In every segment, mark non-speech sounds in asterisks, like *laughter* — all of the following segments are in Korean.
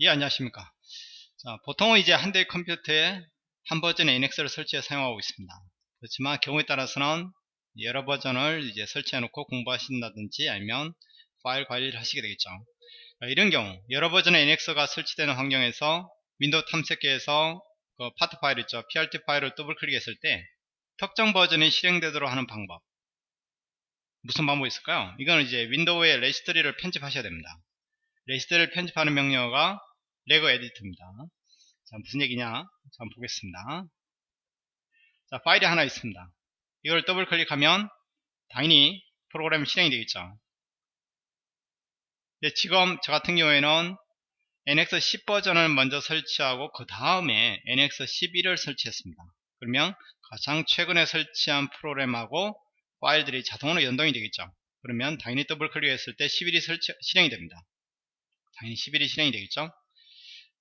예 안녕하십니까. 자 보통은 이제 한 대의 컴퓨터에 한 버전의 NX를 설치해 사용하고 있습니다. 그렇지만 경우에 따라서는 여러 버전을 이제 설치해 놓고 공부하신다든지 아니면 파일 관리를 하시게 되겠죠. 이런 경우 여러 버전의 NX가 설치되는 환경에서 윈도우 탐색기에서 그 파트 파일 있죠. PRT 파일을 더블 클릭했을 때 특정 버전이 실행되도록 하는 방법. 무슨 방법이 있을까요? 이거는 이제 윈도우의 레지스트리를 편집하셔야 됩니다. 레지스트리를 편집하는 명령어가 regedit입니다. 자, 무슨 얘기냐? 자, 한번 보겠습니다. 자, 파일이 하나 있습니다. 이걸 더블 클릭하면 당연히 프로그램이 실행이 되겠죠. 지금 저 같은 경우에는 NX 10 버전을 먼저 설치하고 그 다음에 NX 11을 설치했습니다. 그러면 가장 최근에 설치한 프로그램하고 파일들이 자동으로 연동이 되겠죠. 그러면 당연히 더블 클릭했을 때 11이 설치, 실행이 됩니다. 당연히 11이 실행이 되겠죠.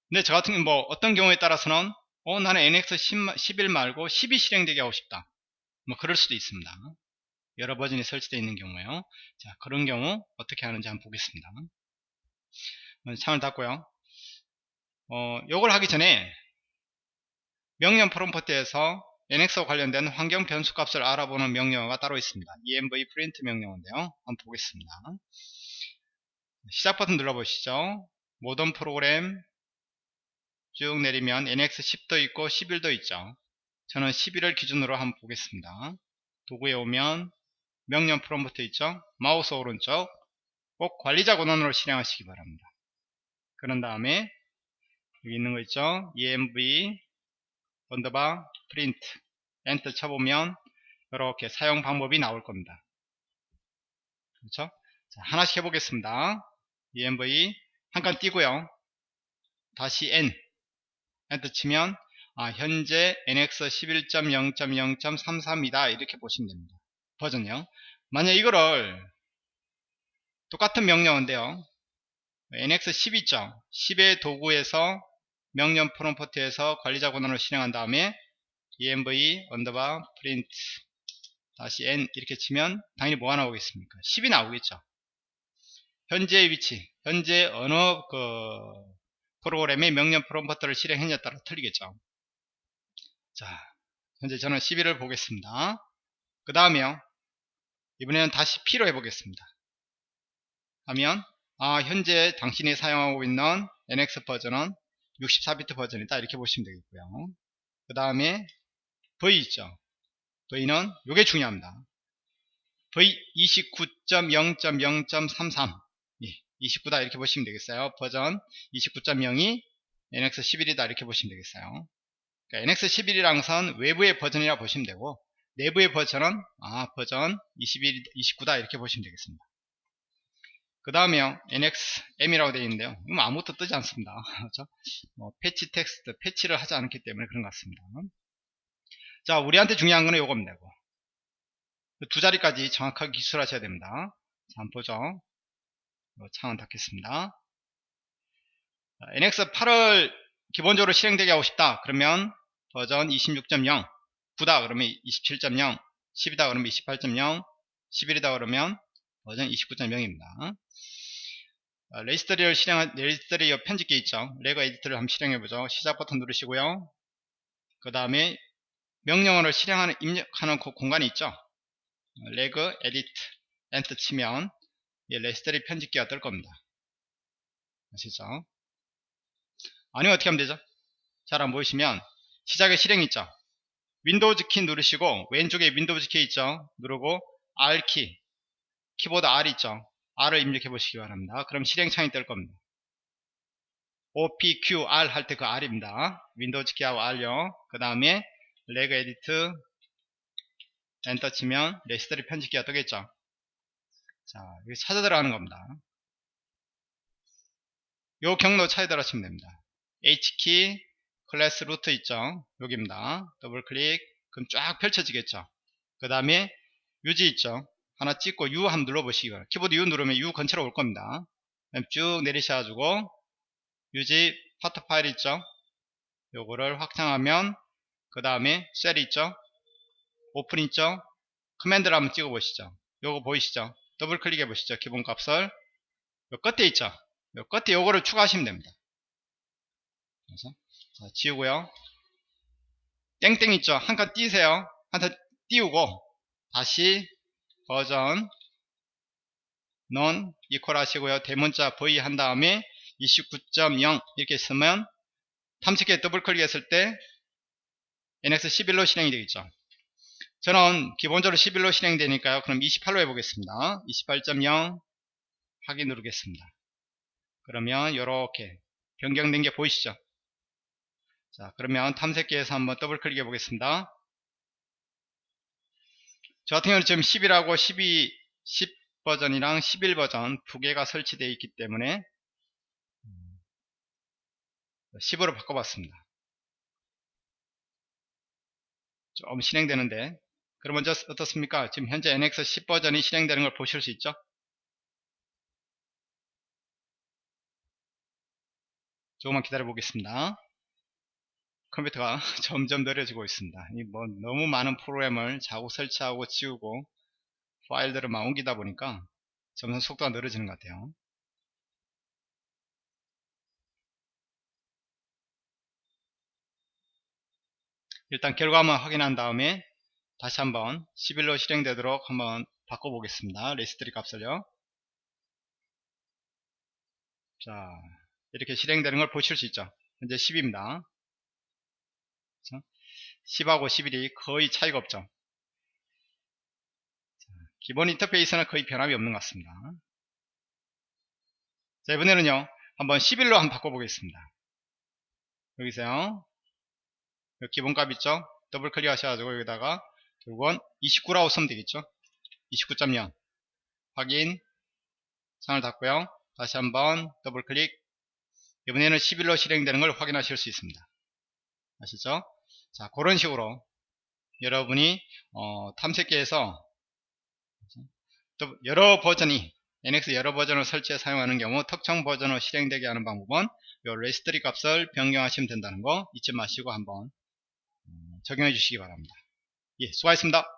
근데 저 같은 뭐 어떤 경우에 따라서는 어 나는 NX 10, 11 말고 10이 실행되게 하고 싶다. 뭐 그럴 수도 있습니다. 여러 버전이 설치되어 있는 경우에요. 자 그런 경우 어떻게 하는지 한번 보겠습니다. 창을 닫고요. 어 요걸 하기 전에 명령 프롬프트에서 NX와 관련된 환경 변수 값을 알아보는 명령어가 따로 있습니다. Env print 명령어인데요. 한번 보겠습니다. 시작 버튼 눌러보시죠. 모든 프로그램 쭉 내리면 NX10도 있고 11도 있죠. 저는 11을 기준으로 한번 보겠습니다. 도구에 오면 명령 프롬프트 있죠. 마우스 오른쪽 꼭 관리자 권한으로 실행하시기 바랍니다. 그런 다음에 여기 있는 거 있죠. env 언더바 프린트 엔터 쳐보면 이렇게 사용 방법이 나올 겁니다. 그렇죠? 자, 하나씩 해보겠습니다. env 한 칸 띄고요. 대시 n 엔터 치면 아, 현재 NX 11.0.0.33이다 이렇게 보시면 됩니다. 버전이요. 만약 이거를 똑같은 명령인데요. NX 12점 10의 도구에서 명령 프롬프트에서 관리자 권한을 실행한 다음에 env 언더바 프린트 다시 n 이렇게 치면 당연히 뭐가 나오겠습니까? 10이 나오겠죠. 현재의 위치, 현재 어느 그 프로그램의 명령 프롬프트를 실행했냐에 따라 틀리겠죠. 자, 현재 저는 11을 보겠습니다. 그 다음에요. 이번에는 다시 P로 해보겠습니다. 하면 아 현재 당신이 사용하고 있는 NX 버전은 64비트 버전이다 이렇게 보시면 되겠고요. 그 다음에 V 있죠. V는 이게 중요합니다. V 29.0.0.33 29다 이렇게 보시면 되겠어요. 버전 29.0이 NX 11이다 이렇게 보시면 되겠어요. 그러니까 NX 11이랑 선 외부의 버전이라 보시면 되고 내부의 버전은 아 버전 21, 29다 이렇게 보시면 되겠습니다. 그 다음에요 NX M이라고 되어 있는데요. 이건 아무것도 뜨지 않습니다. *laughs* 그렇죠? 뭐 패치 텍스트 패치를 하지 않기 때문에 그런 것 같습니다. 자 우리한테 중요한 거는 이겁니다. 두 자리까지 정확하게 기술하셔야 됩니다. 자, 한번 보죠. 창은 닫겠습니다. NX8을 기본적으로 실행되게 하고 싶다. 그러면 버전 26.0 9다 그러면 27.0 10이다 그러면 28.0 11이다 그러면 버전 29.0입니다. 레지스터리를 실행한 레지스터리 편집기 있죠. reg editor를 한번 실행해보죠. 시작 버튼 누르시고요. 그 다음에 명령어를 실행하는 입력하는 그 공간이 있죠. regedit 엔터 치면 예, 레지스터리 편집기가 뜰 겁니다. 아시죠? 아니면 어떻게 하면 되죠? 잘 안 보이시면 시작에 실행 있죠? 윈도우즈 키 누르시고 왼쪽에 윈도우즈 키 있죠? 누르고 R 키 키보드 R 있죠? R을 입력해 보시기 바랍니다. 그럼 실행창이 뜰 겁니다. OPQR 할 때 그 R입니다. 윈도우즈 키하고 R요. 그 다음에 regedit 엔터 치면 레지스터리 편집기가 뜨겠죠? 자, 여기 찾아 들어가는 겁니다. 요 경로 찾아 들어가시면 됩니다. HKEY classes root 있죠? 여기입니다. 더블 클릭 그럼 쫙 펼쳐지겠죠? 그 다음에 UG 있죠? 하나 찍고 U 한번 눌러보시기 바랍니다. 키보드 U 누르면 U 근처로 올 겁니다. 쭉 내리셔가지고 UG part file 있죠? 요거를 확장하면 그 다음에 shell 있죠? 오픈 있죠? command를 한번 찍어 보시죠. 요거 보이시죠? 더블 클릭해 보시죠. 기본값을 요 끝에 있죠. 요 끝에 요거를 추가하시면 됩니다. 그래서 자, 지우고요. 땡땡 있죠? 한 칸 띄세요. 한 칸 띄우고 대시 version은 equal 하시고요. 대문자 v 한 다음에 29.0 이렇게 쓰면 탐색기에 더블 클릭했을 때 NX 11로 실행이 되겠죠. 저는 기본적으로 11로 실행되니까요. 그럼 28로 해보겠습니다. 28.0 확인 누르겠습니다. 그러면 이렇게 변경된 게 보이시죠? 자, 그러면 탐색기에서 한번 더블 클릭해 보겠습니다. 저 같은 경우는 지금 10이라고 12, 10 버전이랑 11 버전 두 개가 설치되어 있기 때문에 10으로 바꿔봤습니다. 좀 실행되는데 그럼 먼저 어떻습니까? 지금 현재 NX 10 버전이 실행되는 걸 보실 수 있죠? 조금만 기다려 보겠습니다. 컴퓨터가 *laughs* 점점 느려지고 있습니다. 뭐 너무 많은 프로그램을 자꾸 설치하고 지우고 파일들을 막 옮기다 보니까 점점 속도가 느려지는 것 같아요. 일단 결과만 확인한 다음에 다시 한번 11로 실행되도록 한번 바꿔보겠습니다. 레지스트리 값을요. 자, 이렇게 실행되는 걸 보실 수 있죠. 현재 10입니다. 10하고 11이 거의 차이가 없죠. 기본 인터페이스는 거의 변함이 없는 것 같습니다. 자, 이번에는요, 한번 11로 한번 바꿔보겠습니다. 여기서요, 기본값 있죠? 더블 클릭 하셔가지고 여기다가 결국은 29라고 쓰면 되겠죠? 29.0 확인 창을 닫고요. 다시 한번 더블 클릭 이번에는 11로 실행되는 걸 확인하실 수 있습니다. 아시죠? 자, 그런 식으로 여러분이 어, 탐색기에서 또 여러 버전이 NX 여러 버전을 설치해 사용하는 경우 특정 버전으로 실행되게 하는 방법은 요 레지스트리 값을 변경하시면 된다는 거 잊지 마시고 한번 음, 적용해 주시기 바랍니다. 예, 수고하셨습니다.